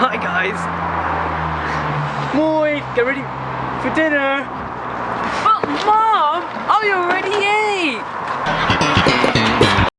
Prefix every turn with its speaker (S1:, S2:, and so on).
S1: Hi guys. Moi, get ready for dinner.